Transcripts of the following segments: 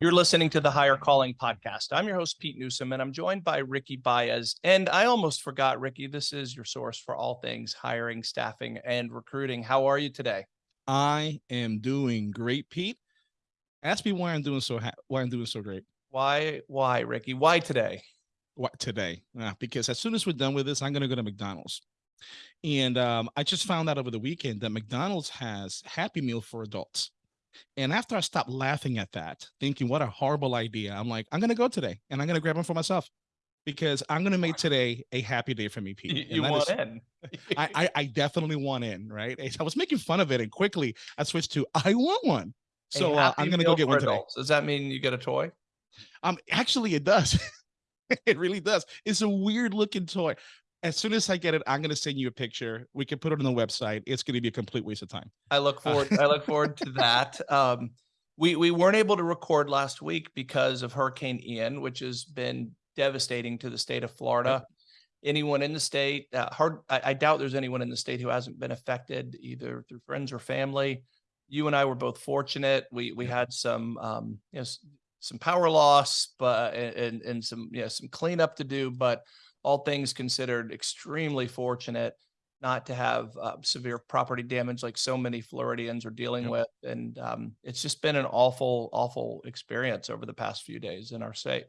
You're listening to the Hire Calling podcast. I'm your host, Pete Newsom, and I'm joined by Ricky Baez. And I almost forgot, Ricky, this is your source for all things hiring, staffing, and recruiting. How are you today? I am doing great, Pete. Ask me why I'm doing so why I'm doing so great. Why, why, Ricky? Why today? What today? Uh, because as soon as we're done with this, I'm gonna go to McDonald's. And um, I just found out over the weekend that McDonald's has Happy Meal for adults. And after I stopped laughing at that, thinking what a horrible idea, I'm like, I'm gonna go today and I'm gonna grab one for myself because I'm gonna make today a happy day for me, Pete. You, you want is, in. I, I, I definitely want in, right? I was making fun of it and quickly I switched to I want one. So uh, I'm gonna go get one adults. today. Does that mean you get a toy? Um, actually, it does. it really does. It's a weird looking toy as soon as I get it, I'm going to send you a picture. We can put it on the website. It's going to be a complete waste of time. I look forward. I look forward to that. Um, we we weren't able to record last week because of Hurricane Ian, which has been devastating to the state of Florida. Anyone in the state, uh, hard. I, I doubt there's anyone in the state who hasn't been affected either through friends or family. You and I were both fortunate. We we had some um, you know some power loss, but and and some you know some cleanup to do, but all things considered, extremely fortunate not to have uh, severe property damage like so many Floridians are dealing yep. with. And um, it's just been an awful, awful experience over the past few days in our state.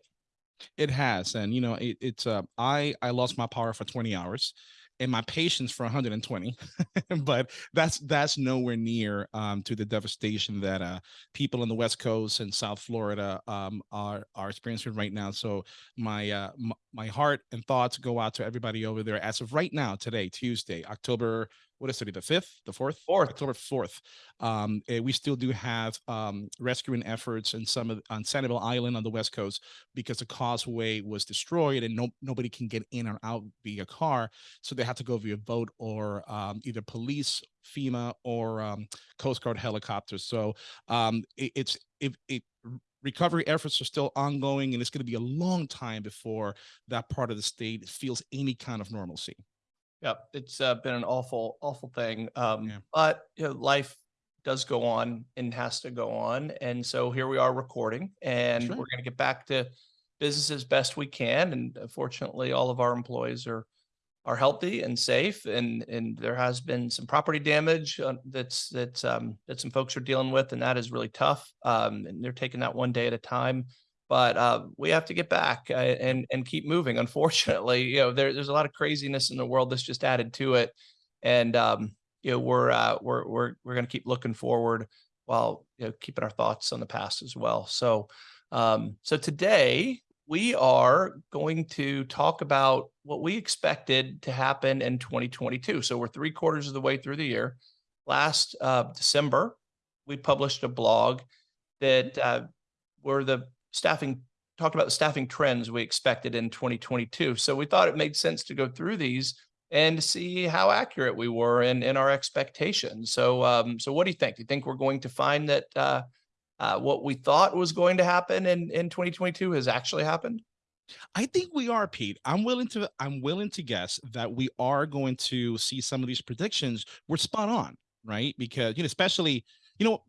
It has, and you know, it, it's uh, I I lost my power for 20 hours, and my patience for 120 but that's that's nowhere near um, to the devastation that uh, people in the west coast and south florida um, are are experiencing right now. So my uh, my heart and thoughts go out to everybody over there as of right now today tuesday october what is it, the fifth, the fourth, fourth, October fourth. Um, eh, we still do have um, rescuing efforts in some of on Sanibel Island on the west coast because the causeway was destroyed and no nobody can get in or out via car, so they have to go via boat or um, either police, FEMA, or um, Coast Guard helicopters. So um, it, it's it, it recovery efforts are still ongoing and it's going to be a long time before that part of the state feels any kind of normalcy. Yep, it's uh, been an awful, awful thing. Um, yeah. But you know, life does go on and has to go on, and so here we are recording, and we're going to get back to business as best we can. And uh, fortunately, all of our employees are are healthy and safe, and and there has been some property damage uh, that's that's um, that some folks are dealing with, and that is really tough. Um, and they're taking that one day at a time but uh, we have to get back uh, and and keep moving. Unfortunately, you know, there, there's a lot of craziness in the world that's just added to it, and um, you know, we're uh, we're we're we're going to keep looking forward while you know keeping our thoughts on the past as well. So, um, so today we are going to talk about what we expected to happen in 2022. So we're three quarters of the way through the year. Last uh, December, we published a blog that uh, were the staffing talked about the staffing trends we expected in 2022. So we thought it made sense to go through these and see how accurate we were in, in our expectations. So, um, so what do you think? Do you think we're going to find that uh, uh, what we thought was going to happen in, in 2022 has actually happened? I think we are, Pete. I'm willing to I'm willing to guess that we are going to see some of these predictions were spot on, right? Because you know, especially, you know,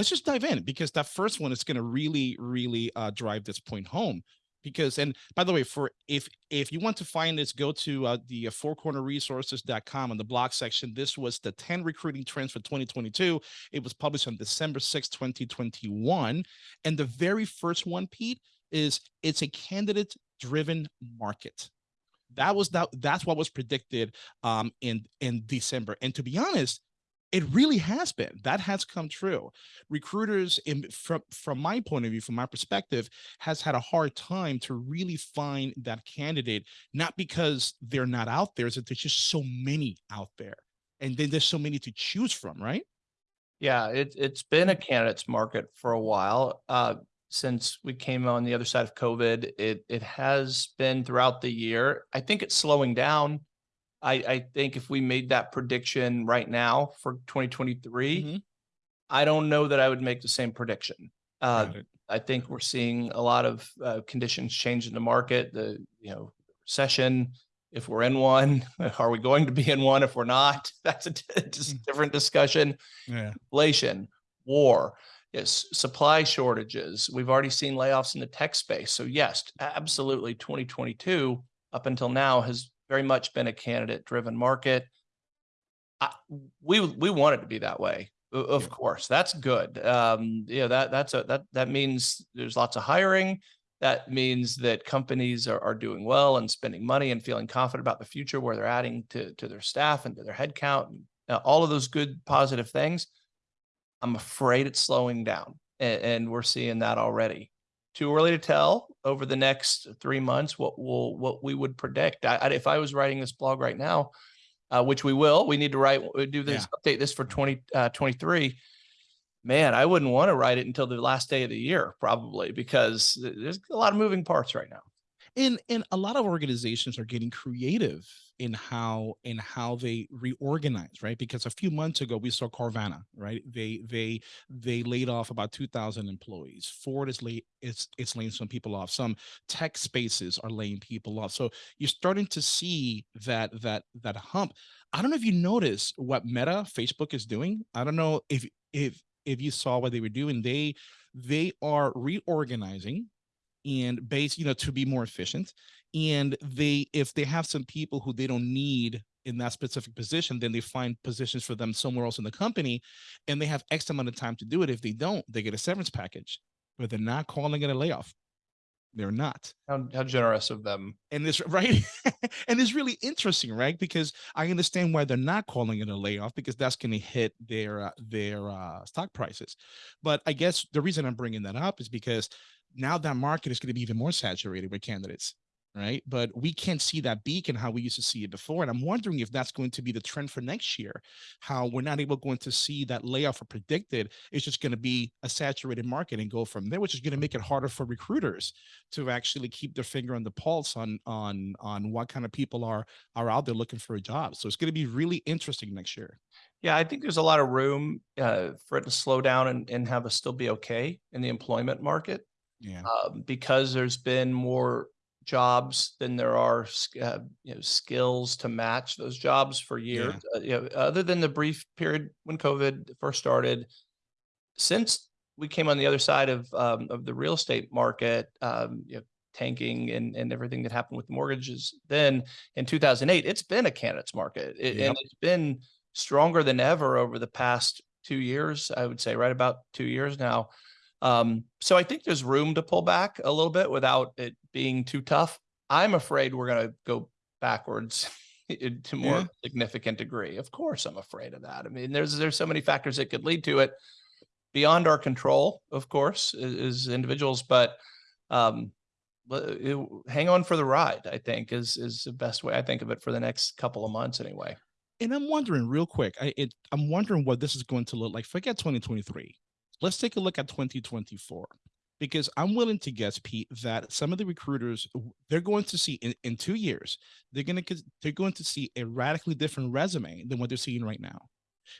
let's just dive in because that first one is going to really, really uh, drive this point home. Because, and by the way, for if if you want to find this, go to uh, the uh, fourcornerresources.com on the blog section. This was the 10 recruiting trends for 2022. It was published on December 6, 2021. And the very first one, Pete, is it's a candidate driven market that was that that's what was predicted um in in december and to be honest it really has been. That has come true. Recruiters in from from my point of view from my perspective has had a hard time to really find that candidate not because they're not out there is that there's just so many out there and then there's so many to choose from right? Yeah it, it's been a candidates market for a while uh, since we came on the other side of covid it it has been throughout the year. I think it's slowing down I, I think if we made that prediction right now for 2023, mm -hmm. I don't know that I would make the same prediction. Uh, I think we're seeing a lot of uh, conditions change in the market, the you know recession, if we're in one, are we going to be in one if we're not? That's a just Mm. different discussion. Yeah. Inflation, war, yes, supply shortages. We've already seen layoffs in the tech space. So yes, absolutely 2022 up until now has very much been a candidate driven market. I, we we want it to be that way. Of Yeah. course, that's good. Um, yeah, that that's a that that means there's lots of hiring. That means that companies are, are doing well and spending money and feeling confident about the future where they're adding to to their staff and to their headcount and uh, all of those good positive things. I'm afraid it's slowing down, and, and we're seeing that already. Too early to tell over the next three months what will what we would predict. I, I, if I was writing this blog right now, uh, which we will. We need to write, uh, do this, update this for 2023. Man, I wouldn't want to write it until the last day of the year, probably, because there's a lot of moving parts right now. And and a lot of organizations are getting creative in how in how they reorganize right? Because a few months ago we saw carvana right? They they they laid off about 2000 employees. Ford is late it's it's laying some people off. Some tech spaces are laying people off. So you're starting to see that that that hump. I don't know if you notice what meta facebook is doing. I don't know if if if you saw what they were doing. They they are reorganizing and base you know to be more efficient and they if they have some people who they don't need in that specific position then they find positions for them somewhere else in the company and they have x amount of time to do it. If they don't they get a severance package but they're not calling it a layoff they're not. How, how generous of them. and this right? And it's really interesting right? Because i understand why they're not calling it a layoff because that's going to hit their uh, their uh, stock prices. But i guess the reason i'm bringing that up is because now that market is going to be even more saturated with candidates right but we can't see that beacon how we used to see it before and i'm wondering if that's going to be the trend for next year how we're not able going to see that layoff or predicted it's just going to be a saturated market and go from there which is going to make it harder for recruiters to actually keep their finger on the pulse on on on what kind of people are are out there looking for a job. So it's going to be really interesting next year. Yeah, I think there's a lot of room uh, for it to slow down and, and have us still be okay in the employment market. Yeah. um, because there's been more jobs than there are uh, you know skills to match those jobs for years. Uh, you know, other than the brief period when COVID first started, since we came on the other side of um, of the real estate market, um, you know, tanking and and everything that happened with mortgages, then in 2008, it's been a candidates market, It- Yep. and it's been stronger than ever over the past two years. I would say right about two years now. Um, so I think there's room to pull back a little bit without it being too tough. I'm afraid we're going to go backwards to more Yeah. significant degree. Of course, I'm afraid of that. I mean, there's there's so many factors that could lead to it beyond our control, of course, as, individuals. But um, it- hang on for the ride. I think is is the best way I think of it for the next couple of months anyway. And I'm wondering real quick, I it, I'm wondering what this is going to look like. Forget 2023. Let's take a look at 2024. Because I'm willing to guess, Pete, that some of the recruiters they're going to see in, in two years, they're gonna they're going to see a radically different resume than what they're seeing right now.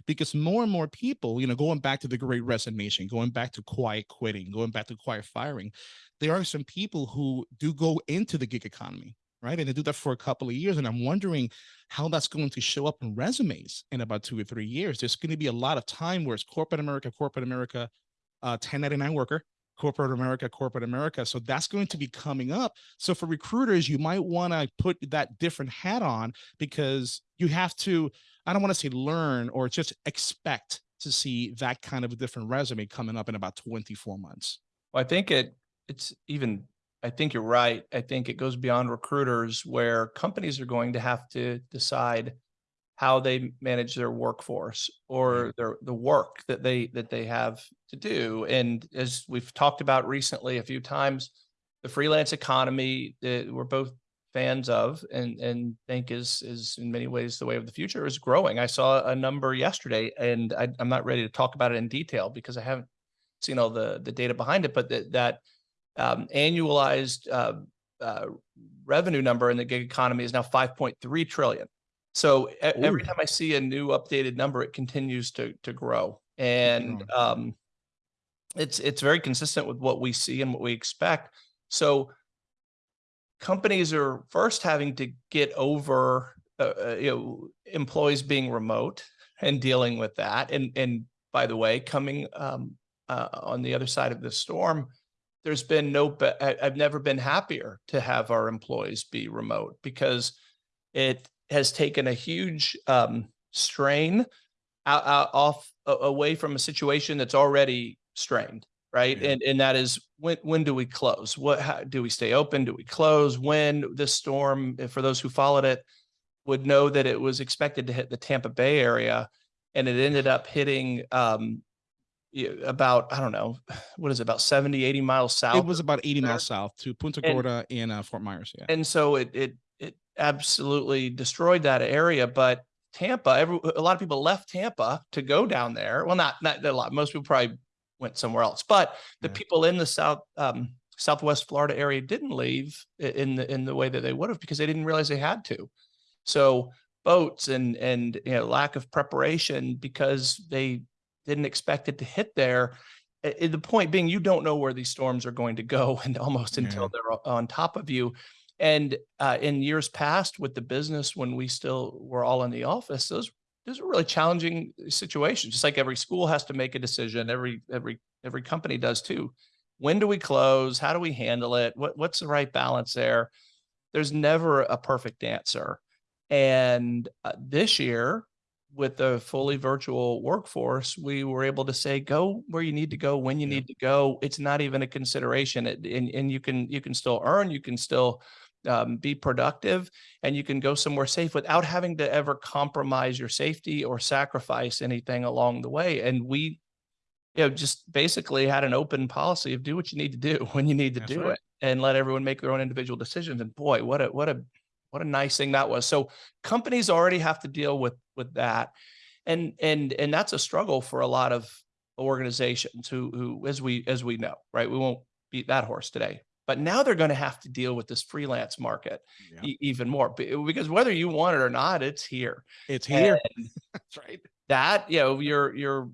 Because more and more people, you know, going back to the great resignation, going back to quiet quitting, going back to quiet firing, there are some people who do go into the gig economy, right? And they do that for a couple of years. And I'm wondering how that's going to show up in resumes in about two or three years. There's going to be a lot of time where it's corporate America, corporate America, uh, 1099 worker, corporate America, corporate America. So that's going to be coming up. So for recruiters, you might want to put that different hat on because you have to, I don't want to say learn or just expect to see that kind of a different resume coming up in about 24 months. Well, I think it it's even I think you're right. I think it goes beyond recruiters where companies are going to have to decide how they manage their workforce mm-hmm. or their the work that they that they have to do. And as we've talked about recently a few times, the freelance economy that we're both fans of and and think is is in many ways the way of the future is growing. I saw a number yesterday and I, I'm not ready to talk about it in detail because I haven't seen all the the data behind it, but that that um, annualized uh, uh, revenue number in the gig economy is now 5.3 trillion. So e- every time I see a new updated number, it continues to to grow, and um, it's it's very consistent with what we see and what we expect. So companies are first having to get over, uh, uh, you know, employees being remote and dealing with that. And, and by the way, coming um, uh, on the other side of the storm, there's been no, I've never been happier to have our employees be remote because it has taken a huge um, strain out, out, off away from a situation that's already strained right? Yeah. and and that is when when do we close? What how, do we stay open? Do we close? When this storm for those who followed it would know that it was expected to hit the Tampa Bay area and it ended up hitting um, about I don't know what is it about 70 80 miles south it was about 80 there. miles south to Punta Gorda and, in uh, Fort Myers yeah and so it it it absolutely destroyed that area but Tampa every a lot of people left Tampa to go down there well not not a lot most people probably went somewhere else but the yeah. people in the south um, southwest Florida area didn't leave in the in the way that they would have because they didn't realize they had to so boats and and you know lack of preparation because they didn't expect it to hit there. the point being, you don't know where these storms are going to go and almost yeah. until they're on top of you. And uh, in years past with the business, when we still were all in the office, those those are really challenging situations. Just like every school has to make a decision, every every every company does too. When do we close? How do we handle it? What what's the right balance there? There's never a perfect answer. And uh, this year, with the fully virtual workforce, we were able to say, go where you need to go, when you yeah. need to go. It's not even a consideration. It, and, and you can you can still earn, you can still um, be productive, and you can go somewhere safe without having to ever compromise your safety or sacrifice anything along the way. And we, you know, just basically had an open policy of do what you need to do when you need to That's do right. it, and let everyone make their own individual decisions. And boy, what a what a what a nice thing that was. So companies already have to deal with with that, and and and that's a struggle for a lot of organizations who who as we as we know, right? We won't beat that horse today, but now they're going to have to deal with this freelance market yeah. e even more because whether you want it or not, it's here. It's here. That's right. That you know, you're you're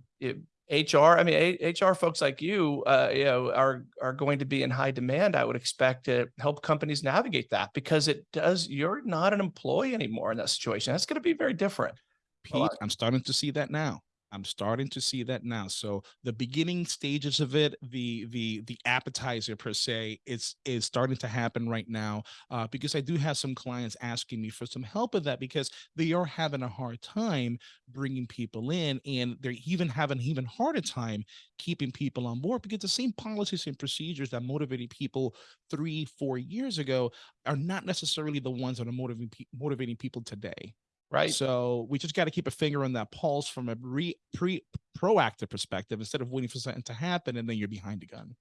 HR, I mean, HR folks like you, uh, you know, are are going to be in high demand. I would expect to help companies navigate that because it does. You're not an employee anymore in that situation. That's going to be very different. Pete, I'm starting to see that now. I'm starting to see that now. So the beginning stages of it, the the the appetizer per se, is is starting to happen right now. Uh, because I do have some clients asking me for some help with that because they are having a hard time bringing people in, and they're even having even harder time keeping people on board because the same policies and procedures that motivated people three, four years ago are not necessarily the ones that are motivating motivating people today right? So we just got to keep a finger on that pulse from a re, pre proactive perspective instead of waiting for something to happen and then you're behind the gun.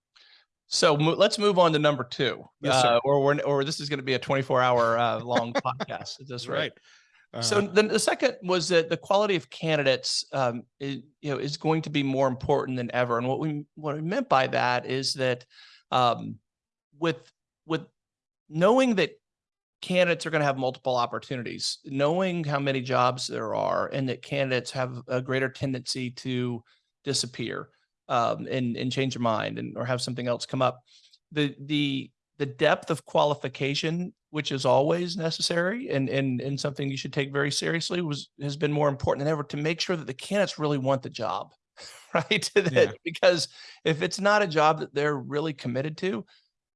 So mo let's move on to number two, yes, uh, or we're, or this is going to be a 24 hour uh, long podcast. Is this right? right. Uh, so then the second was that the quality of candidates, um, is, you know, is going to be more important than ever. And what we what we meant by that is that um, with with knowing that candidates are going to have multiple opportunities. Knowing how many jobs there are and that candidates have a greater tendency to disappear um, and, and change their mind and or have something else come up. The the the depth of qualification, which is always necessary and, and, and something you should take very seriously, was has been more important than ever to make sure that the candidates really want the job, right? yeah. Because if it's not a job that they're really committed to,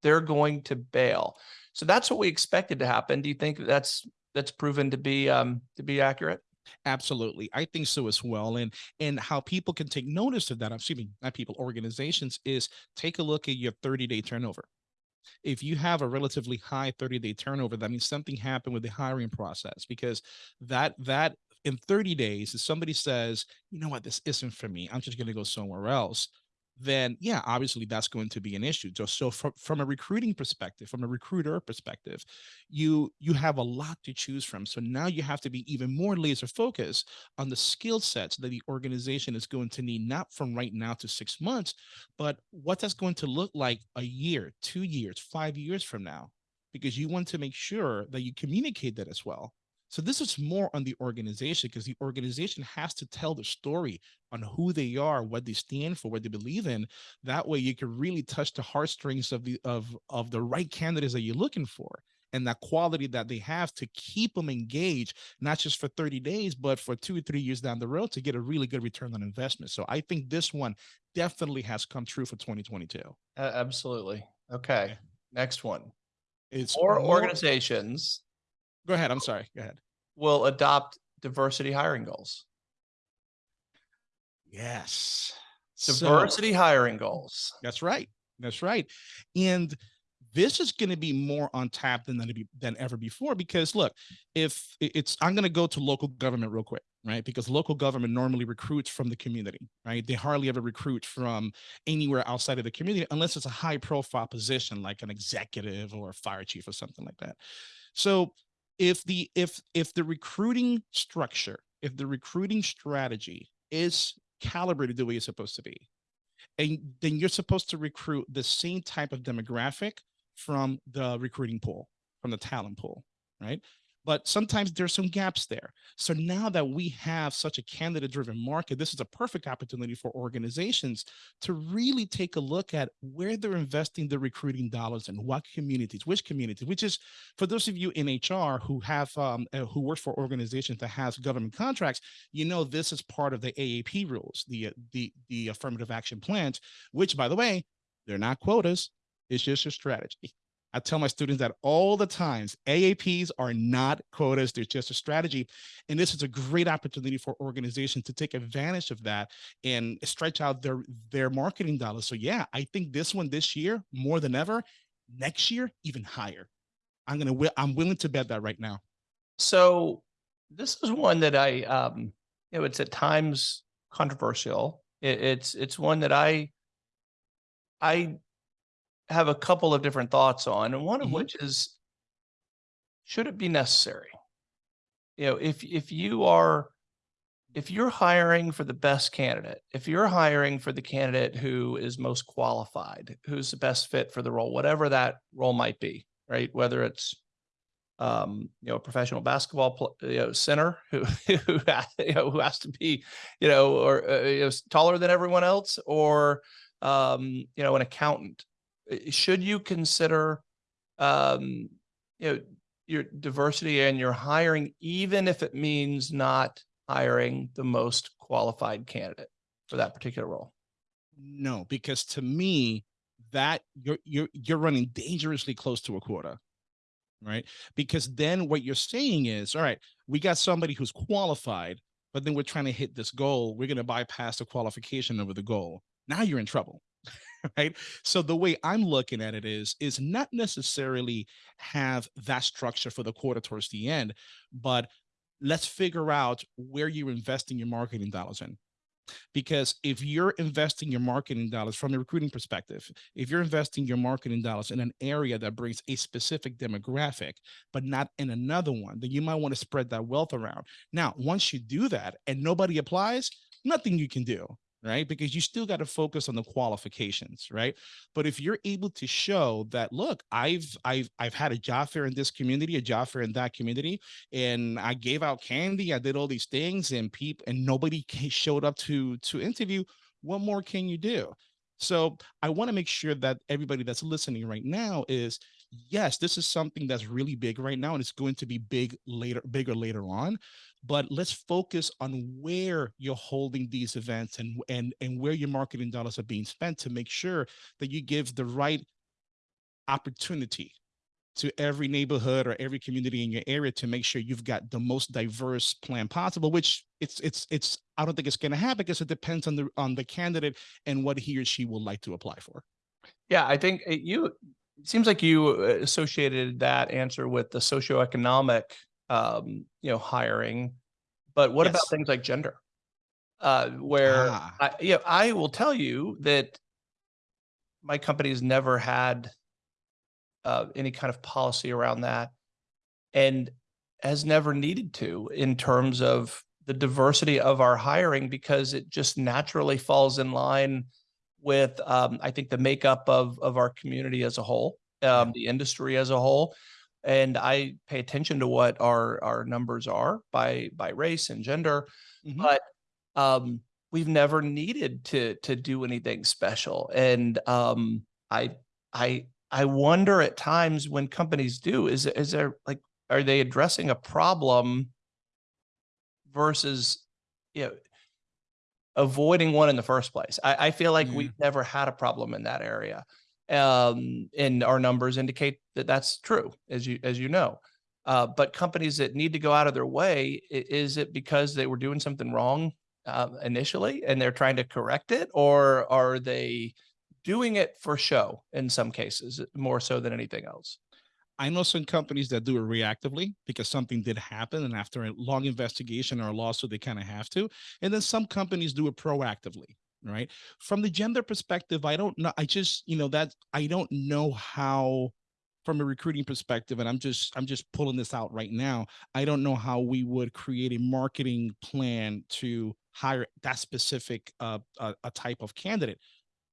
they're going to bail. So that's what we expected to happen. Do you think that's that's proven to be um, to be accurate? Absolutely. I think so as well. And and how people can take notice of that, I'm assuming not people, organizations, is take a look at your 30-day turnover. If you have a relatively high 30-day turnover, that means something happened with the hiring process because that that in 30 days, if somebody says, you know what, this isn't for me, I'm just going to go somewhere else then yeah, obviously that's going to be an issue. So, from, from a recruiting perspective, from a recruiter perspective, you you have a lot to choose from. So now you have to be even more laser focused on the skill sets that the organization is going to need, not from right now to six months, but what that's going to look like a year, two years, five years from now, because you want to make sure that you communicate that as well. So this is more on the organization because the organization has to tell the story on who they are, what they stand for, what they believe in. That way you can really touch the heartstrings of the of of the right candidates that you're looking for. and that quality that they have to keep them engaged, not just for 30 days, but for two or three years down the road to get a really good return on investment. So I think this one definitely has come true for 2022. Uh, absolutely. Okay. Okay. Next one. It's Or more- organizations Go ahead. I'm sorry. Go ahead. will adopt diversity hiring goals. Yes. So- Diversity hiring goals. That's right. That's right. And this is going to be more on tap than than, than ever before because look, if it's I'm going to go to local government real quick, right? Because local government normally recruits from the community, right? They hardly ever recruit from anywhere outside of the community unless it's a high profile position like an executive or a fire chief or something like that. So if the if if the recruiting structure, if the recruiting strategy is calibrated the way it's supposed to be, and then you're supposed to recruit the same type of demographic from the recruiting pool, from the talent pool, right? But sometimes there's some gaps there. So now that we have such a candidate driven market, this is a perfect opportunity for organizations to really take a look at where they're investing the recruiting dollars and what communities, which communities, which is for those of you in HR who have um, uh, who work for organizations that has government contracts, you know this is part of the AAP rules, the uh, the the affirmative action plans, which by the way, they're not quotas. It's just a strategy. I tell my students that all the times. AAPs are not quotas, they're just a strategy. And this is a great opportunity for organizations to take advantage of that and stretch out their, their marketing dollars. So yeah, I think this one this year, more than ever, next year, even higher. I'm gonna I'm willing to bet that right now. So this is one that I, um, you know, it's at times controversial. It, it's, it's one that I, I have a couple of different thoughts on, and one of Mhm. which is, should it be necessary? You know, if, if you are, if you're hiring for the best candidate, if you're hiring for the candidate who is most qualified, who's the best fit for the role, whatever that role might be, right? Whether it's um, you know, a professional basketball you know, center who who, ha- you know, who has to be, you know, or uh, you know, taller than everyone else, or um, you know, an accountant. Uh, Should you consider, um, you know, your diversity and your hiring, even if it means not hiring the most qualified candidate for that particular role? No, because to me, that you're you're you're running dangerously close to a quota. Right. Because then what you're saying is, all right, we got somebody who's qualified, but then we're trying to hit this goal. We're going to bypass the qualification over the goal. Now you're in trouble. right? So the way i'm looking at it is is not necessarily have that structure for the quarter towards the end but let's figure out where you're investing your marketing dollars in. Because if you're investing your marketing dollars from a recruiting perspective if you're investing your marketing dollars in an area that brings a specific demographic but not in another one then you might want to spread that wealth around. Now once you do that and nobody applies nothing you can do right? Because you still got to focus on the qualifications right? But if you're able to show that look i've i've i've had a job fair in this community a job fair in that community and i gave out candy i did all these things and people and nobody showed up to to interview what more can you do? So i want to make sure that everybody that's listening right now is yes this is something that's really big right now and it's going to be big later bigger later on but let's focus on where you're holding these events and and and where your marketing dollars are being spent to make sure that you give the right opportunity to every neighborhood or every community in your area to make sure you've got the most diverse plan possible which it's it's it's i don't think it's going to happen because it depends on the on the candidate and what he or she would like to apply for. Yeah, I think it- you, seems like you uh, associated that answer with the socioeconomic, um, you know, hiring. But what about things like gender? Uh, where Ah. I, yeah, I will tell you that my company has never had uh, any kind of policy around that and has never needed to in terms of the diversity of our hiring because it just naturally falls in line with um, I think the makeup of of our community as a whole, um, the industry as a whole, and I pay attention to what our our numbers are by by race and gender, Mhm. but um, we've never needed to to do anything special, and um, I I I wonder at times when companies do, is, is there like, are they addressing a problem versus, you know, avoiding one in the first place? I, I feel like Yeah. we've never had a problem in that area. Um, and our numbers indicate that that's true, as you, as you know. Uh, but companies that need to go out of their way, is it because they were doing something wrong uh, initially and they're trying to correct it, or are they doing it for show in some cases more so than anything else? I know some companies that do it reactively because something did happen, and after a long investigation or a lawsuit, they kind of have to. And then some companies do it proactively, right? From the gender perspective, I don't know. I just, you know, that I don't know how from a recruiting perspective, and I'm just I'm just pulling this out right now. I don't know how we would create a marketing plan to hire that specific uh, a type of candidate.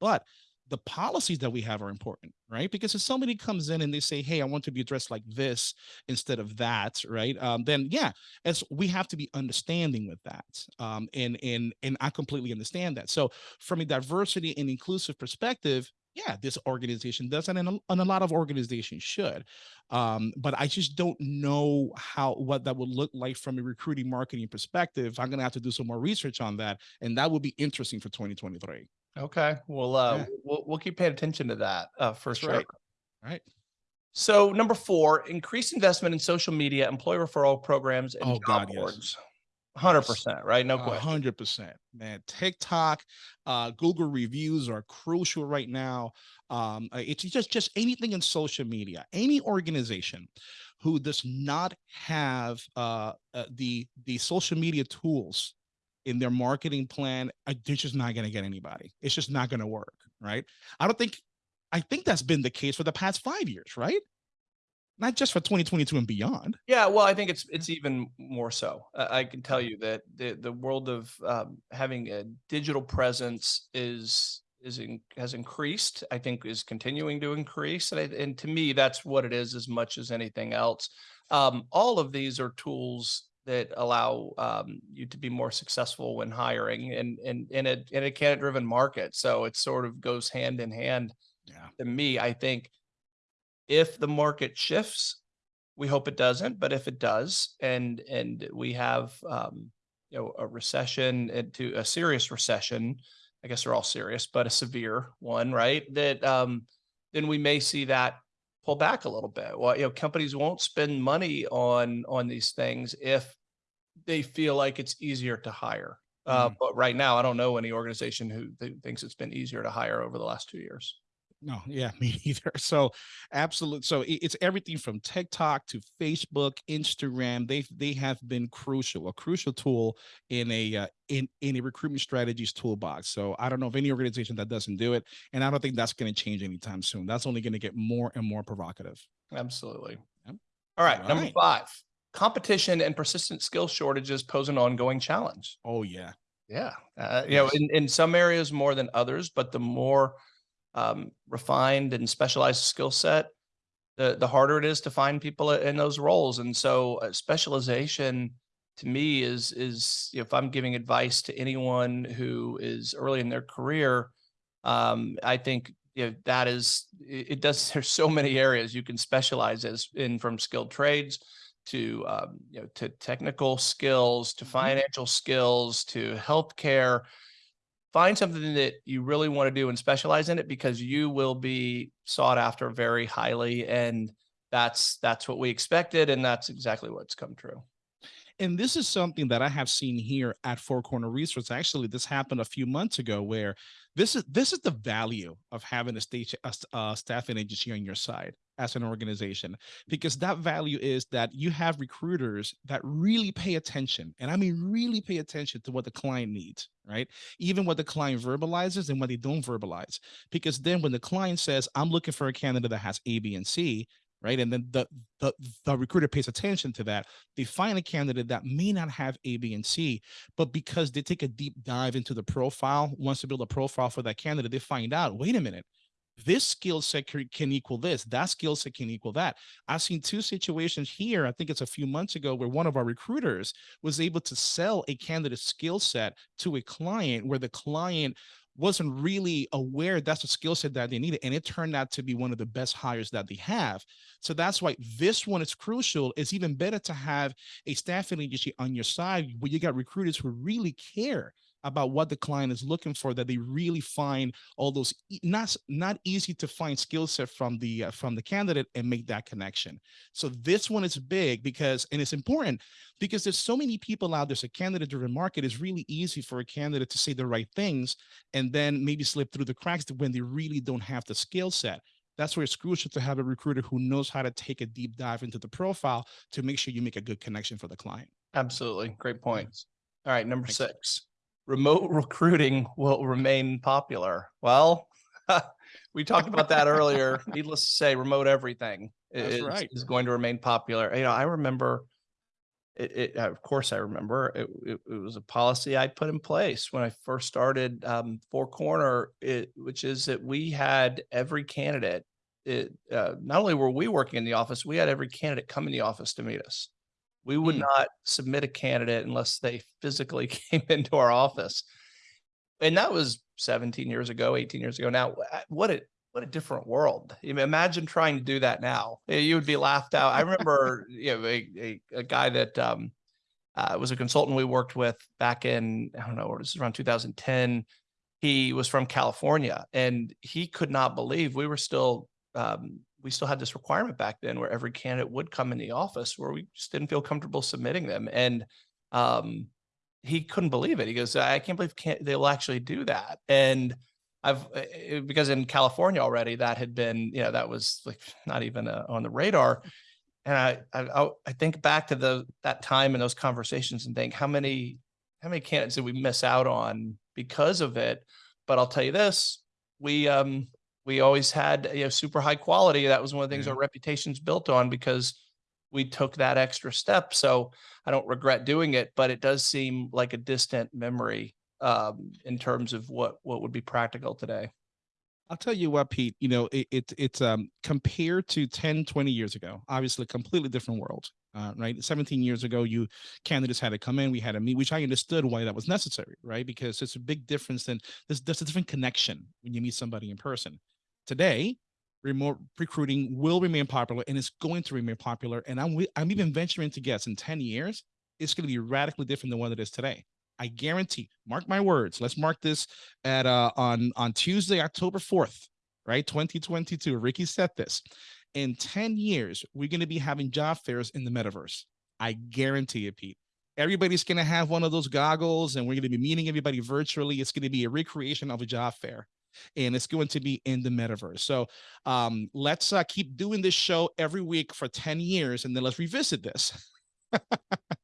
But the policies that we have are important, right? Because if somebody comes in and they say, "Hey, I want to be addressed like this instead of that," right? Um, then yeah, as we have to be understanding with that, um, and and and I completely understand that. So from a diversity and inclusive perspective, yeah, this organization does, and, a, and a lot of organizations should. Um, but I just don't know how what that would look like from a recruiting marketing perspective. I'm gonna have to do some more research on that, and that would be interesting for 2023. Okay, well, uh, Yeah. we'll, we'll keep paying attention to that uh, for That's sure. right. Right. So number four, increase investment in social media, employee referral programs, and Oh, job God, yes. boards. Hundred percent, right? No question. hundred percent, man. TikTok, uh, Google reviews are crucial right now. Um, uh, it's just just anything in social media. Any organization who does not have uh, uh, the the social media tools in their marketing plan, they're just not going to get anybody. It's just not going to work, right? I don't think. I think that's been the case for the past five years, right? Not just for 2022 and beyond. Yeah, well, I think it's it's even more so. Uh, I can tell you that the the world of um, having a digital presence is is in, has increased. I think is continuing to increase, and I, and to me, that's what it is as much as anything else. Um, all of these are tools that allow um, you to be more successful when hiring, and and in a in a candidate driven market. So it sort of goes hand in hand Yeah. to me, I think if the market shifts, we hope it doesn't, but if it does, and and we have um, you know a recession into a serious recession, I guess they're all serious, but a severe one, right? That um, then we may see that pull back a little bit. Well, you know, companies won't spend money on on these things if they feel like it's easier to hire. Uh, Mhm. but right now, I don't know any organization who th- thinks it's been easier to hire over the last two years. No, yeah, me neither. So, absolute. So it's everything from TikTok to Facebook, Instagram. They they have been crucial, a crucial tool in a uh, in in a recruitment strategies toolbox. So I don't know of any organization that doesn't do it, and I don't think that's going to change anytime soon. That's only going to get more and more provocative. Absolutely. Yep. All right, number five, competition and persistent skill shortages pose an ongoing challenge. Oh yeah, Yeah, uh, you know, in, in some areas more than others, but the more um, refined and specialized skill set, the the harder it is to find people in those roles. And so, uh, specialization to me is is if I'm giving advice to anyone who is early in their career, um, I think you know, that is it, it does. There's so many areas you can specialize as in from skilled trades to um, you know to technical skills to Mhm. financial skills to healthcare find something that you really want to do and specialize in it because you will be sought after very highly and that's that's what we expected and that's exactly what's come true and this is something that I have seen here at Four Corner Resources. Actually, this happened a few months ago, where this is this is the value of having a state a, a staffing agency on your side as an organization, because that value is that you have recruiters that really pay attention, and I mean really pay attention to what the client needs, right? Even what the client verbalizes and what they don't verbalize, because then when the client says, "I'm looking for a candidate that has A, B, and C," right, and then the the, the recruiter pays attention to that. They find a candidate that may not have A, B, and C, but because they take a deep dive into the profile, wants to build a profile for that candidate, they find out, wait a minute, this skill set can can equal this, that skill set can equal that. I've seen two situations here, I think it's a few months ago, where one of our recruiters was able to sell a candidate skill set to a client where the client wasn't really aware that's a skill set that they needed. And it turned out to be one of the best hires that they have. So that's why this one is crucial. It's even better to have a staffing agency on your side where you got recruiters who really care about what the client is looking for that they really find all those not not easy to find skill set from the uh, from the candidate and make that connection. So this one is big because and it's important because there's so many people out there so candidate driven market is really easy for a candidate to say the right things and then maybe slip through the cracks when they really don't have the skill set. That's where it's crucial to have a recruiter who knows how to take a deep dive into the profile to make sure you make a good connection for the client. Absolutely. Great points. All right number Thanks. six remote recruiting will remain popular. Well, we talked about that earlier. Needless to say, remote everything is, right. is going to remain popular. You know, I remember it, it of course I remember it, it, it, was a policy I put in place when I first started um, Four Corner, it, which is that we had every candidate. It, uh, not only were we working in the office, we had every candidate come in the office to meet us. We would mm. not submit a candidate unless they physically came into our office. And that was 17 years ago, 18 years ago. Now, what a what a different world. Imagine trying to do that now. You would be laughed out. I remember you know, a, a, a guy that um, uh, was a consultant we worked with back in, I don't know, it was around 2010. He was from California and he could not believe we were still um, we still had this requirement back then where every candidate would come in the office where we just didn't feel comfortable submitting them. And um, he couldn't believe it. He goes, I can't believe can't, they'll actually do that. And I've, eh, because in California already that had been, you know, that was like not even uh, on the radar. And I, I, I think back to the, that time and those conversations and think how many, how many candidates did we miss out on because of it? But I'll tell you this, we, um, we always had you know super high quality. That was one of the things yeah. our reputation's built on because we took that extra step. So I don't regret doing it, but it does seem like a distant memory um, in terms of what what would be practical today. I'll tell you what, Pete, you know, it, it it's um compared to 10, 20 years ago, obviously a completely different world. Uh, right. 17 years ago, you candidates had to come in, we had to meet, which I understood why that was necessary, right? Because it's a big difference than there's, there's a different connection when you meet somebody in person. Today, remote recruiting will remain popular and it's going to remain popular. And I'm, I'm even venturing to guess in 10 years, it's going to be radically different than what it is today. I guarantee, mark my words. Let's mark this at uh, on, on Tuesday, October 4th, right? 2022. Ricky said this. In 10 years, we're going to be having job fairs in the metaverse. I guarantee it, Pete. Everybody's going to have one of those goggles and we're going to be meeting everybody virtually. It's going to be a recreation of a job fair and it's going to be in the metaverse. So um, let's uh, keep doing this show every week for 10 years and then let's revisit this.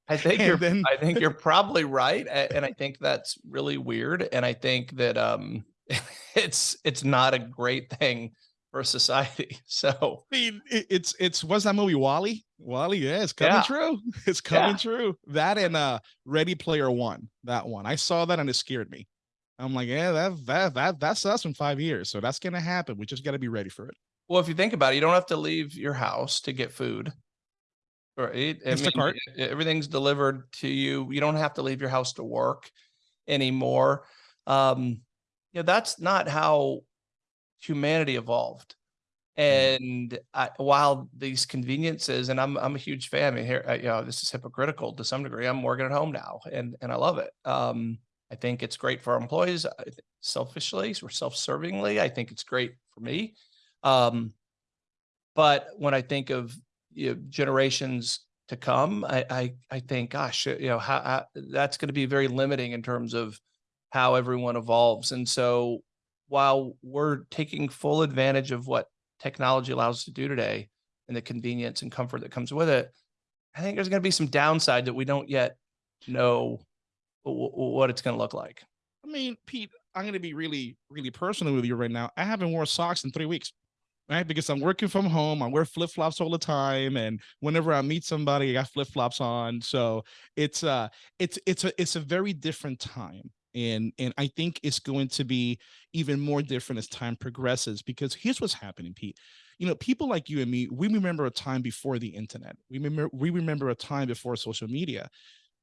I think you're then... I think you're probably right. And I think that's really weird. And I think that um it's it's not a great thing for society. So I mean, it's it's what's that movie WALL-E? WALL-E, yeah, it's coming yeah. true. It's coming yeah. true. That and uh Ready Player One, that one. I saw that and it scared me. I'm like, yeah, that that that that's us in five years. So that's gonna happen. We just got to be ready for it. Well, if you think about it, you don't have to leave your house to get food. Right. I mean, everything's delivered to you. You don't have to leave your house to work anymore. Um, you know, that's not how humanity evolved. And I, while these conveniences, and I'm I'm a huge fan. I mean, here, you know, this is hypocritical to some degree. I'm working at home now, and and I love it. Um, I think it's great for our employees. Selfishly or self-servingly, I think it's great for me. Um, but when I think of you know, generations to come, I, I, I think, gosh, you know, how, how that's going to be very limiting in terms of how everyone evolves. And so, while we're taking full advantage of what technology allows us to do today and the convenience and comfort that comes with it, I think there's going to be some downside that we don't yet know what it's going to look like. I mean, Pete, I'm going to be really, really personal with you right now. I haven't worn socks in three weeks, right? Because I'm working from home. I wear flip flops all the time, and whenever I meet somebody, I got flip flops on. So it's uh, it's it's a it's a very different time, and and I think it's going to be even more different as time progresses. Because here's what's happening, Pete. You know, people like you and me, we remember a time before the internet. We remember we remember a time before social media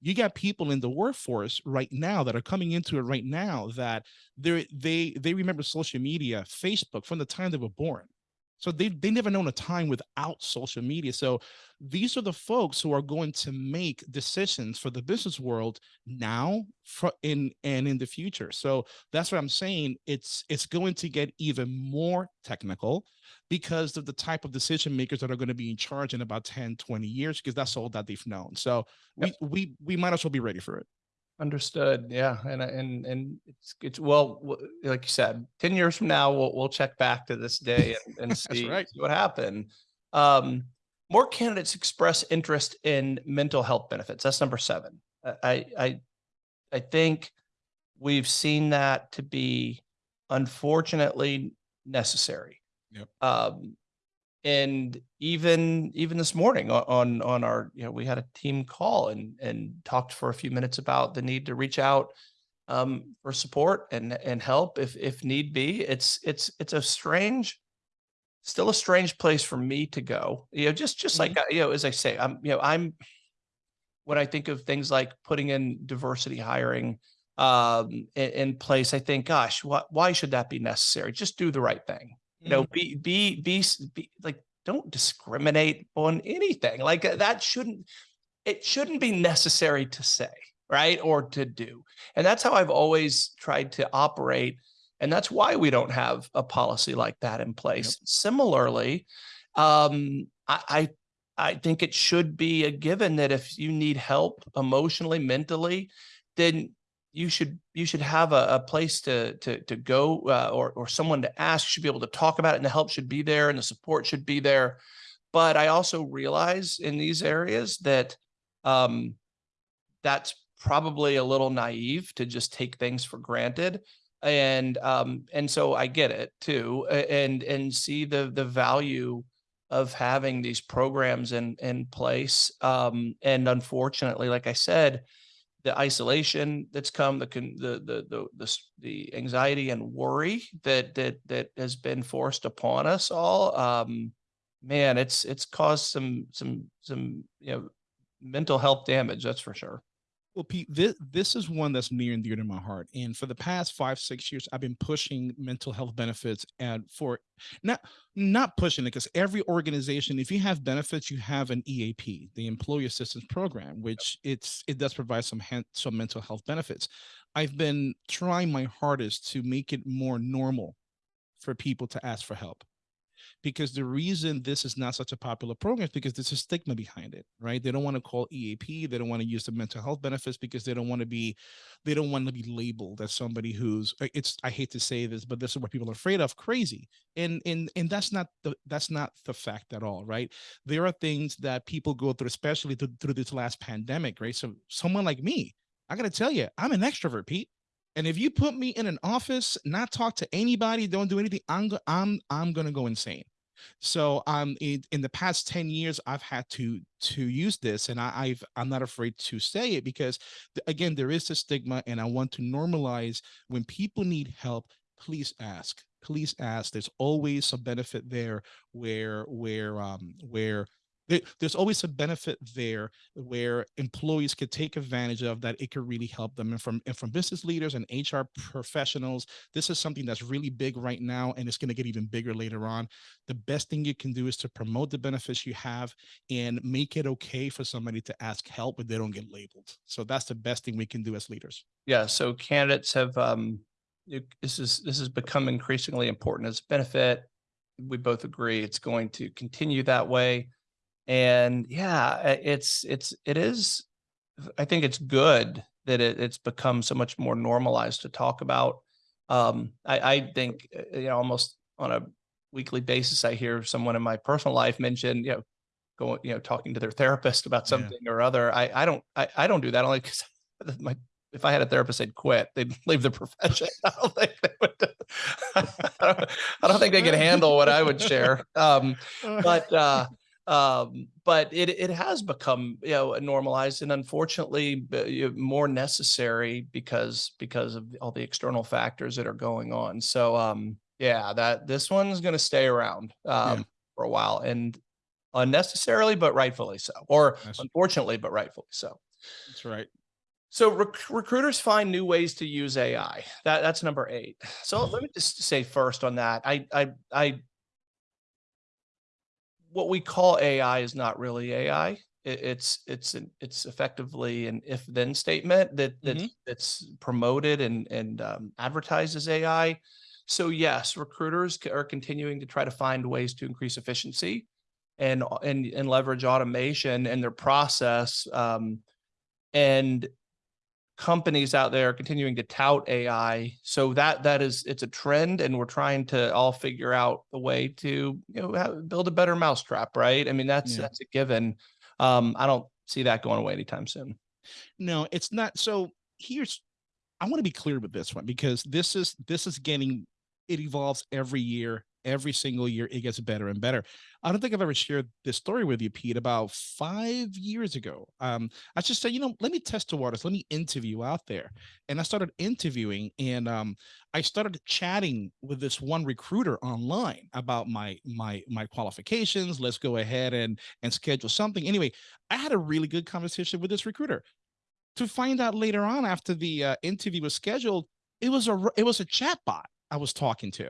you got people in the workforce right now that are coming into it right now that they they remember social media, Facebook from the time they were born. So they they never known a time without social media. So these are the folks who are going to make decisions for the business world now for in and in the future. So that's what I'm saying. It's it's going to get even more technical because of the type of decision makers that are going to be in charge in about 10, 20 years, because that's all that they've known. So yep. we we we might as well be ready for it. Understood. Yeah, and and and it's it's well, like you said, ten years from now, we'll we'll check back to this day and, and see, right. see, what happened. Um, more candidates express interest in mental health benefits. That's number seven. I I I think we've seen that to be unfortunately necessary. Yep. Um, and even even this morning on on our you know we had a team call and and talked for a few minutes about the need to reach out um, for support and and help if if need be. It's it's it's a strange still a strange place for me to go. You know just just like you know as i say i'm you know i'm when i think of things like putting in diversity hiring um in, in place i think gosh what why should that be necessary? Just do the right thing you know, be, be, be, be like, don't discriminate on anything like uh, that shouldn't, it shouldn't be necessary to say, right. Or to do. And that's how I've always tried to operate. And that's why we don't have a policy like that in place. Yep. Similarly, um, I, I I think it should be a given that if you need help emotionally, mentally, then you should you should have a, a place to to to go uh, or or someone to ask. You should be able to talk about it and the help should be there and the support should be there. But i also realize in these areas that um that's probably a little naive to just take things for granted. And um and so i get it too and and see the the value of having these programs in in place. Um and unfortunately like i said the isolation that's come, the the the the the, the anxiety and worry that that that has been forced upon us all. Um, man, it's it's caused some some some you know mental health damage. That's for sure. Well, Pete, this, this is one that's near and dear to my heart. And for the past five, six years, I've been pushing mental health benefits and for not not pushing it because every organization, if you have benefits, you have an EAP, the Employee Assistance Program, which it's it does provide some some mental health benefits. I've been trying my hardest to make it more normal for people to ask for help because the reason this is not such a popular program is because there's a stigma behind it, right? They don't want to call EAP, they don't want to use the mental health benefits because they don't want to be, they don't want to be labeled as somebody who's it's I hate to say this, but this is what people are afraid of, crazy. And and and that's not the that's not the fact at all, right? There are things that people go through, especially through, through this last pandemic, right? So someone like me, I gotta tell you, I'm an extrovert, Pete. And if you put me in an office, not talk to anybody, don't do anything, I'm I'm I'm gonna go insane. So um in, in the past 10 years, I've had to to use this and I, I've I'm not afraid to say it because again, there is a stigma and I want to normalize when people need help, please ask please ask there's always a benefit there where where um where there's always a benefit there where employees could take advantage of that it could really help them. And from and from business leaders and hr professionals this is something that's really big right now and it's going to get even bigger later on. The best thing you can do is to promote the benefits you have and make it okay for somebody to ask help but they don't get labeled. So that's the best thing we can do as leaders. Yeah so candidates have um this is this has become increasingly important as a benefit. We both agree it's going to continue that way and yeah, it's it's it is. I think it's good that it, it's become so much more normalized to talk about. Um, I, I think uh, you know almost on a weekly basis, I hear someone in my personal life mention you know going you know talking to their therapist about something yeah. or other. I I don't I, I don't do that only because my if I had a therapist, they'd quit. They'd leave the profession. I don't think they would. I, don't, I don't think they could handle what I would share. Um, but uh, um, but it it has become you know normalized and unfortunately more necessary because because of all the external factors that are going on. So um, yeah, that this one's going to stay around um, yeah. for a while and unnecessarily, but rightfully so, or unfortunately, but rightfully so. That's right. So rec- recruiters find new ways to use AI. That that's number eight. So let me just say first on that. I I I what we call AI is not really AI. It, it's it's an, it's effectively an if then statement that that's, Mhm. that's promoted and and um, advertised as AI. So yes, recruiters are continuing to try to find ways to increase efficiency and and and leverage automation in their process. Um, and companies out there are continuing to tout AI. So that that is it's a trend, and we're trying to all figure out the way to you know build a better mousetrap, right? I mean that's Yeah. that's a given. Um, I don't see that going away anytime soon. No, it's not. So here's I want to be clear with this one because this is this is getting it evolves every year. Every single year it gets better and better. I don't think I've ever shared this story with you, Pete, about five years ago. Um, I just said, you know, let me test the waters, let me interview out there. And I started interviewing and um, I started chatting with this one recruiter online about my my my qualifications. Let's go ahead and and schedule something. Anyway, I had a really good conversation with this recruiter to find out later on after the uh, interview was scheduled, it was a it was a chat bot I was talking to.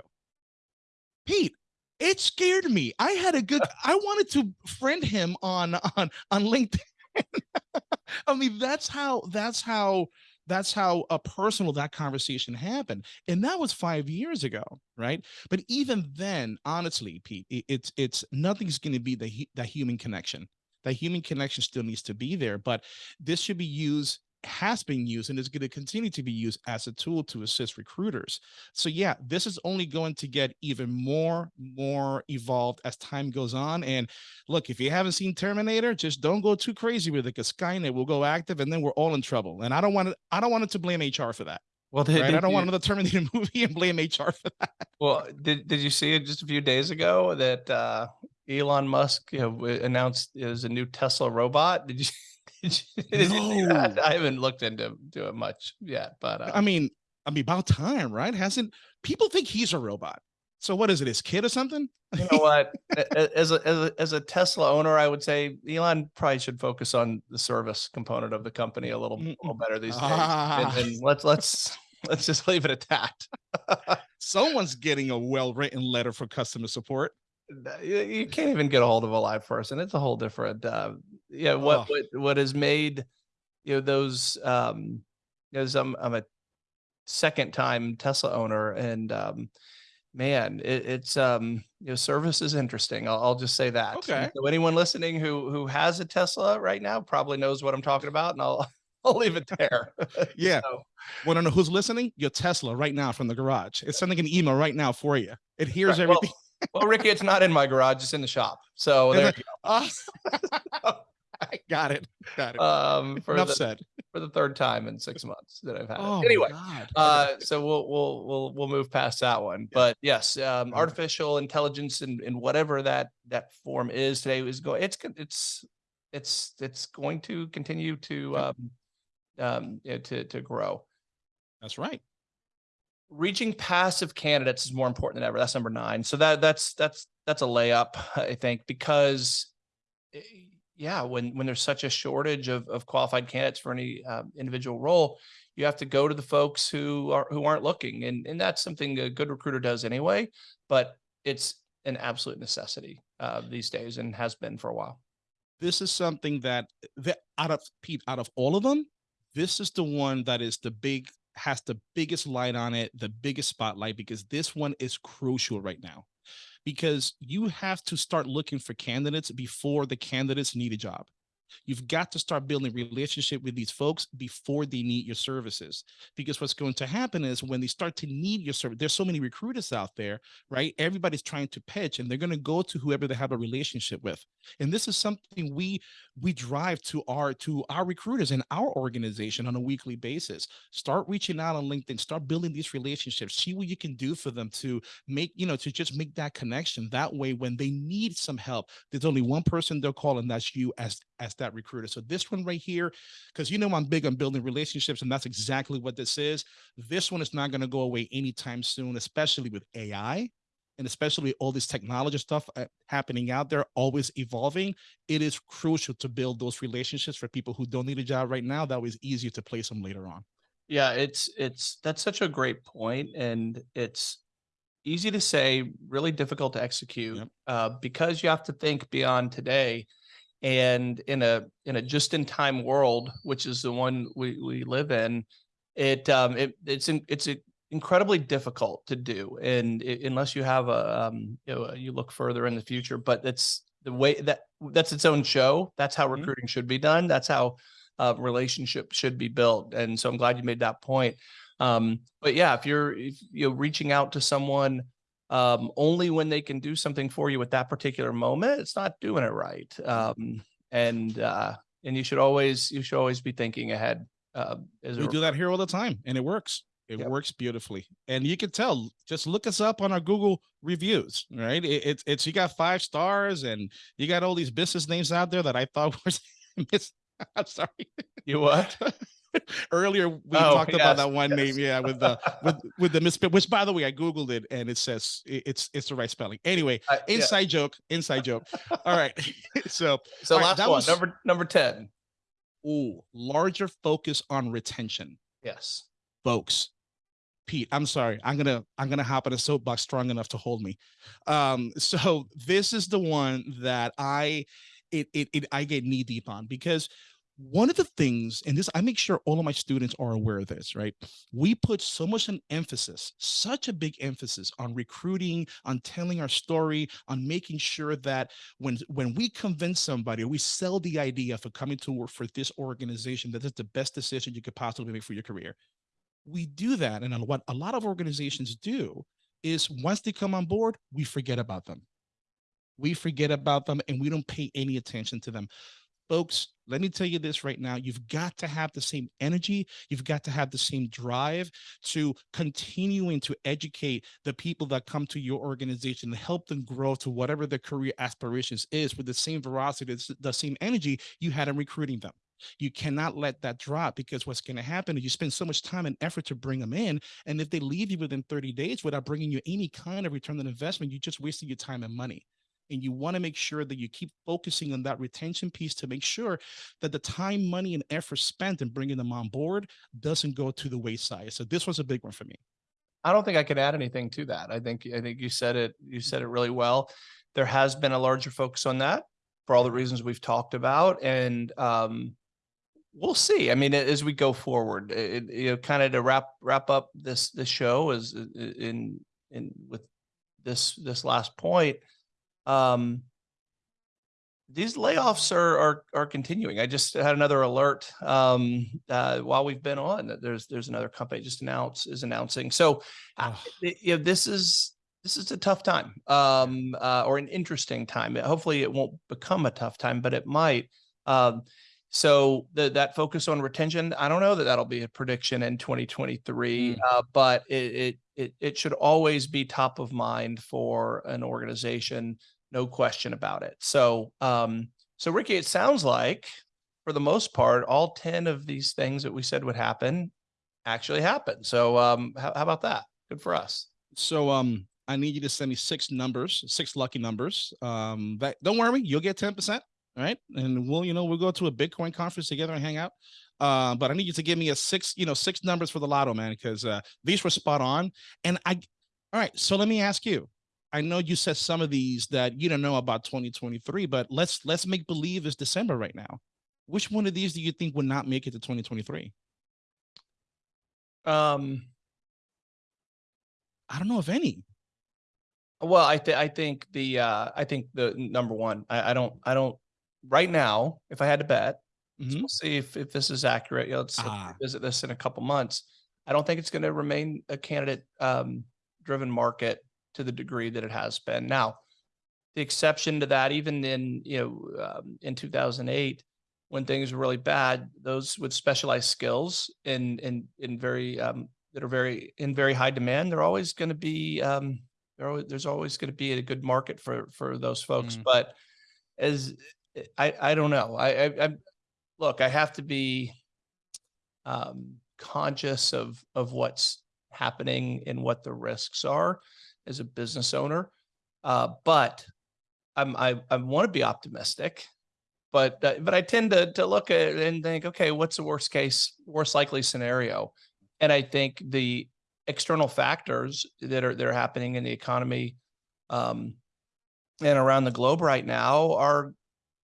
Pete, it scared me. I had a good I wanted to friend him on on on LinkedIn. I mean, that's how that's how that's how a personal that conversation happened, and that was five years ago, right? But even then, honestly, Pete, it, it's it's nothing's going to be the the human connection. That human connection still needs to be there, but this should be used has been used and is going to continue to be used as a tool to assist recruiters. So yeah, this is only going to get even more more evolved as time goes on and look, if you haven't seen Terminator, just don't go too crazy with it because Skynet will go active and then we're all in trouble. And I don't want to I don't want it to blame HR for that. Well, did, Right? I don't want another Terminator movie and blame HR for that. well did did you see it just a few days ago that uh, Elon Musk you know, announced there's a new Tesla robot? Did you? Did you, did you see that? No. I haven't looked into to it much yet, but uh, I mean, I mean, about time, right? Hasn't people think he's a robot? So what is it? His kid or something? You know what? As a, as a as a Tesla owner, I would say Elon probably should focus on the service component of the company a little, Mm, little better these days. Ah. And, and let's let's let's just leave it at that. Someone's getting a well-written letter for customer support. You, you can't even get a hold of a live person. It's a whole different. Uh, yeah, what Oh. what what has made you know those? Um, because I'm I'm a second time Tesla owner, and um, man, it, it's um, you know, service is interesting. I'll, I'll just say that. Okay. So anyone listening who who has a Tesla right now probably knows what I'm talking about, and I'll I'll leave it there. Yeah. So, Want to know who's listening? Your Tesla right now from the garage. It's sending an email right now for you. It hears right, well- everything. well, Ricky, it's not in my garage; it's in the shop. So there. it? Ah. I got it. Got it. Um, for Enough the, said. for the third time in six months that I've had. Oh, anyway, uh, so we'll we'll we'll we'll move past that one. But yes, um, artificial intelligence and and whatever that that form is today is going. It's it's it's it's going to continue to um, um to to grow. That's right. Reaching passive candidates is more important than ever. That's number nine. So that that's that's that's a layup, I think, because eh, yeah, when when there's such a shortage of of qualified candidates for any um, individual role, you have to go to the folks who are who aren't looking, and and that's something a good recruiter does anyway. But it's an absolute necessity uh, these days, and has been for a while. This is something that that out of Pete, out of all of them, this is the one that is the big has the biggest light on it, the biggest spotlight, because this one is crucial right now. Because you have to start looking for candidates before the candidates need a job. You've got to start building relationship with these folks before they need your services. Because what's going to happen is when they start to need your service, there's so many recruiters out there, right? Everybody's trying to pitch and they're going to go to whoever they have a relationship with. And this is something we we drive to our to our recruiters in our organization on a weekly basis. Start reaching out on LinkedIn, start building these relationships, see what you can do for them to make, you know, to just make that connection. That way, when they need some help, there's only one person they'll call, and that's you as as that recruiter. So this one right here, because you know I'm big on building relationships, and that's exactly what this is. This one is not going to go away anytime soon, especially with AI and especially all this technology stuff uh, happening out there, always evolving, it is crucial to build those relationships for people who don't need a job right now. That was easier to place them later on. Yeah, it's it's that's such a great point, and it's easy to say, really difficult to execute Yep. uh, because you have to think beyond today. And in a in a just in time world, which is the one we we live in, it um it it's in, it's a, incredibly difficult to do, and i unless you have a um you know you look further in the future, but it's the way that that's its own show. That's how Mhm. recruiting should be done. That's how uh, relationship should be built. And so I'm glad you made that point. Um, but yeah, if you're if you're reaching out to someone um, only when they can do something for you at that particular moment, it's not doing it right. Um, and uh, and you should always you should always be thinking ahead. Uh, as a We do that here all the time and it works. It Yep. works beautifully. And you can tell, just look us up on our Google reviews, right? It, it's, it's, you got five stars and you got all these business names out there that I thought was, mis- I'm sorry. you what? Earlier, we Oh, talked yes, about that one yes. name. Yeah. With the, with, with the misspell, which by the way, I Googled it and it says it's, it's the right spelling. Anyway, I- yeah. inside joke, inside joke. All right. so, So last that one, was- number number ten. ooh, larger focus on retention. Yes. folks pete i'm sorry i'm gonna i'm gonna hop on a soapbox strong enough to hold me um so this is the one that i it, it, it i get knee deep on because one of the things and this i make sure all of my students are aware of this right? We put so much an emphasis such a big emphasis on recruiting on telling our story on making sure that when when we convince somebody we sell the idea for coming to work for this organization that is the best decision you could possibly make for your career. We do that and what a lot of organizations do is once they come on board we forget about them. We forget about them and we don't pay any attention to them folks let me tell you this right now you've got to have the same energy you've got to have the same drive to continuing to educate the people that come to your organization and help them grow to whatever their career aspirations is with the same veracity the same energy you had in recruiting them. You cannot let that drop because what's going to happen is you spend so much time and effort to bring them in and if they leave you within 30 days without bringing you any kind of return on investment you just wasted your time and money and you want to make sure that you keep focusing on that retention piece to make sure that the time money and effort spent in bringing them on board doesn't go to the wayside so this was a big one for me I don't think I could add anything to that. I think I think you said it you said it really well. There has been a larger focus on that for all the reasons we've talked about, and um, we'll see. I mean, as we go forward, it, you know, kind of to wrap wrap up this this show is in in with this this last point. Um, these layoffs are are are continuing. I just had another alert um, uh, while we've been on that there's there's another company just announced is announcing. So uh, you know, this is this is a tough time um, uh, or an interesting time. Hopefully, it won't become a tough time, but it might. Um, so the, that focus on retention, I don't know that that'll be a prediction in 2023, Mm. uh, but it, it it it should always be top of mind for an organization, no question about it. So um, so Ricky, it sounds like for the most part, all 10 of these things that we said would happen actually happened. So um, how, how about that? Good for us. so um i need you to send me six numbers six lucky numbers um that don't worry you'll get 10 percent all right and we'll you know we'll go to a bitcoin conference together and hang out uh, but i need you to give me a six you know six numbers for the lotto man because uh these were spot on and i all right so let me ask you i know you said some of these that you don't know about 2023 but let's let's make believe it's december right now which one of these do you think would not make it to 2023 Um, i don't know if any well, I think I think the uh, I think the number one. I, I don't I don't right now. If I had to bet, so Mhm. we'll see if if this is accurate. You know, let's Ah. revisit this in a couple months. I don't think it's going to remain a candidate um, driven market to the degree that it has been. Now, the exception to that, even in you know um, in 2008, when things were really bad, those with specialized skills in in in very um, that are very in very high demand, they're always going to be um, there always, there's always going to be a good market for for those folks. Mm. But as I I don't know, I, I I look, I have to be um, conscious of of what's happening and what the risks are. As a business owner. Uh, but I'm, I, I want to be optimistic, but, uh, but I tend to, to look at it and think, okay, what's the worst case, worst likely scenario? And I think the external factors that are, that are happening in the economy, um, and around the globe right now are,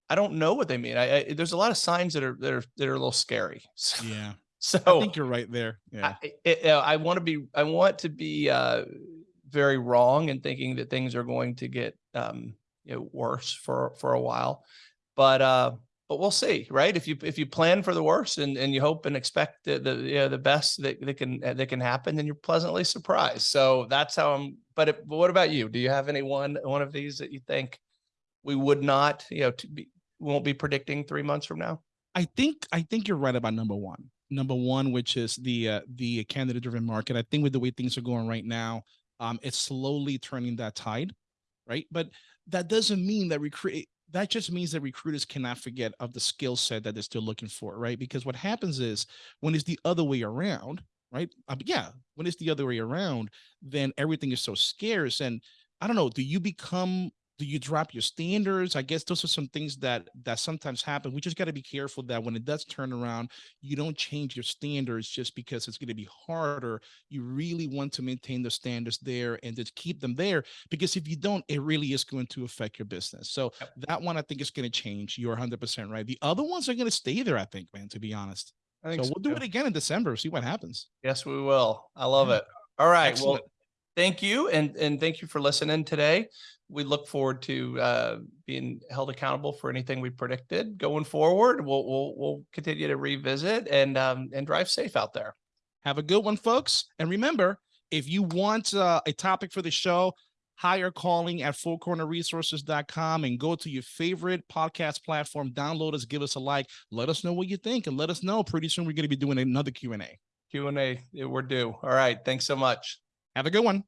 I don't know what they mean. I, I there's a lot of signs that are, that are, that are a little scary. So, Yeah. so I think you're right there. Yeah. I, uh, I want to be, I want to be, uh, very wrong in thinking that things are going to get, um, you know, worse for, for a while. But, uh, but we'll see, right? If you, if you plan for the worst and, and you hope and expect the, the, you know, the best that, that can, uh, that can happen, then you're pleasantly surprised. So that's how I'm, but, it, but what about you? Do you have any one, one of these that you think we would not, you know, to be, won't be predicting three months from now? I think I think you're right about number one. Number one, which is the uh, the candidate driven market. I think with the way things are going right now, um, it's slowly turning that tide, right? But that doesn't mean that recruit. That just means that recruiters cannot forget of the skill set that they're still looking for, right? Because what happens is when it's the other way around, right? Um, yeah, when it's the other way around, then everything is so scarce. And I don't know, do you become do you drop your standards? I guess those are some things that that sometimes happen. We just got to be careful that when it does turn around, you don't change your standards just because it's going to be harder. You really want to maintain the standards there and just keep them there because if you don't, it really is going to affect your business. So Yep. that one I think is going to change. You're 100% right. The other ones are going to stay there, I think, man, to be honest. I So we'll do it again in December, see what happens. Yes, we will. I love Yeah. it. All right. Excellent. Well, thank you. And, and thank you for listening today. We look forward to, uh, being held accountable for anything we predicted going forward. We'll, we'll, we'll continue to revisit and, um, and drive safe out there. Have a good one, folks. And remember, if you want uh, a topic for the show, hire calling at fourcornerresources.com and go to your favorite podcast platform, download us, give us a like, let us know what you think, and let us know. Pretty soon we're going to be doing another Q&A. Q and A, we're due. All right. Thanks so much. Have a good one.